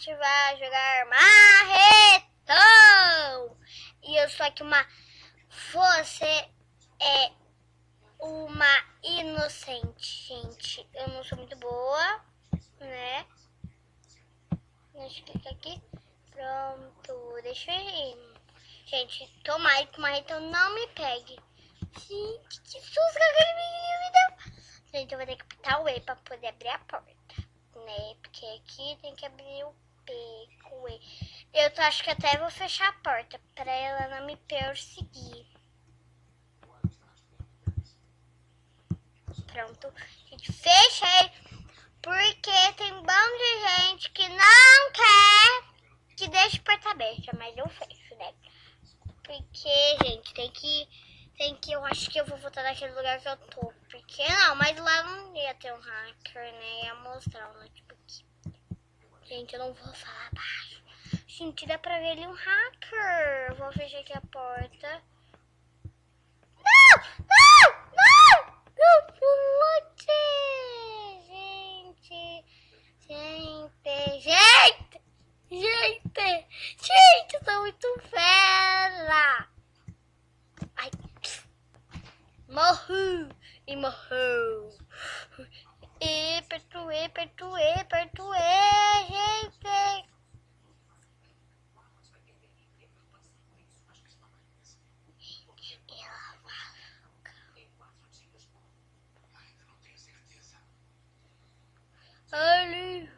gente vai jogar marretão. E eu sou aqui uma... Você é uma inocente, gente. Eu não sou muito boa, né? Deixa eu clicar aqui. Pronto, deixa eu ir. Gente, tomara que o marretão não me pegue. Gente, que susto que aquele menino me deu. Gente, eu vou ter que apertar o E pra poder abrir a porta, né? Porque aqui tem que abrir o Eu acho que até vou fechar a porta pra ela não me perseguir. Pronto. Gente, fechei. Porque tem um bando de gente que não quer que deixe a porta aberta. Mas eu fecho, né? Porque, gente, tem que... Tem que... Eu acho que eu vou voltar naquele lugar que eu tô. Porque, não, mas lá não ia ter um hacker, né? Ia mostrar o notebook. Gente, eu não vou falar baixo. Gente, dá pra ver ali um hacker. Vou fechar aqui a porta. Não! Não! Não! Não pulou, gente. Gente, gente. Gente. Gente, eu sou muito fera. Ai. Morro. E morreu. E perdoe, perdoe, perdoe, gente. Ali.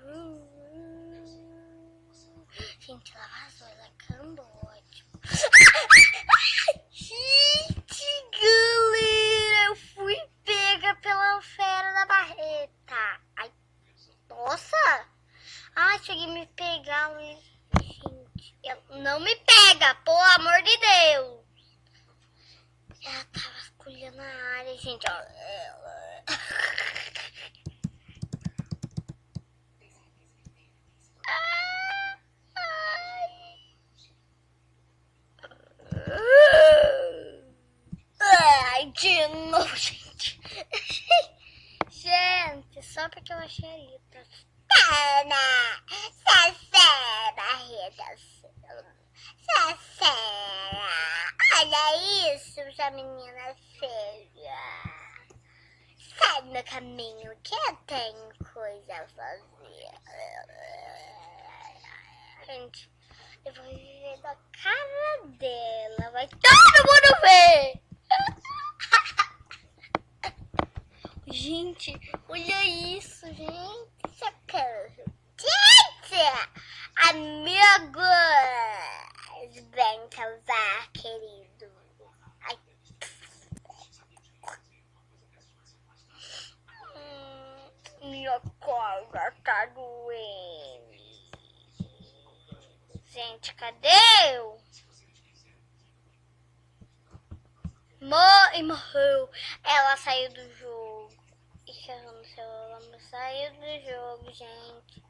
Gente, ela vazou, ela cambou, tipo. Gente, galera, eu fui pega pela fera da barreta. Ai, nossa. Ai, cheguei a me pegar, mas... Gente, ela não me pega, pelo amor de Deus. Ela tava escolhendo a área, gente, ó. Ai, de novo, gente. Gente, só porque eu achei a Rita. Tana! Safé, barriga. Safé. Olha isso, essa menina feia. Sai do meu caminho, que eu tenho coisa a fazer. Gente, eu vou viver da cara dela. Vai todo mundo ver! Gente, olha isso, gente. Socorro. Gente! Amigos! Tá doendo. Gente, cadê eu? Mo e morreu. Ela saiu do jogo. Ixi, eu não sei, ela saiu do jogo, gente.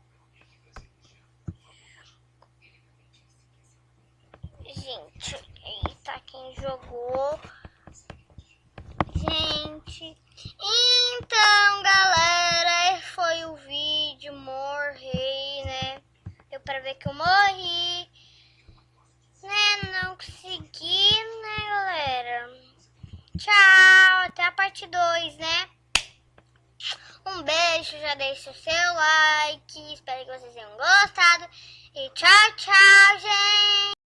Gente, eita, quem jogou? Gente, Tchau, até a parte 2, né? Um beijo, já deixa o seu like, espero que vocês tenham gostado. E tchau, tchau, gente!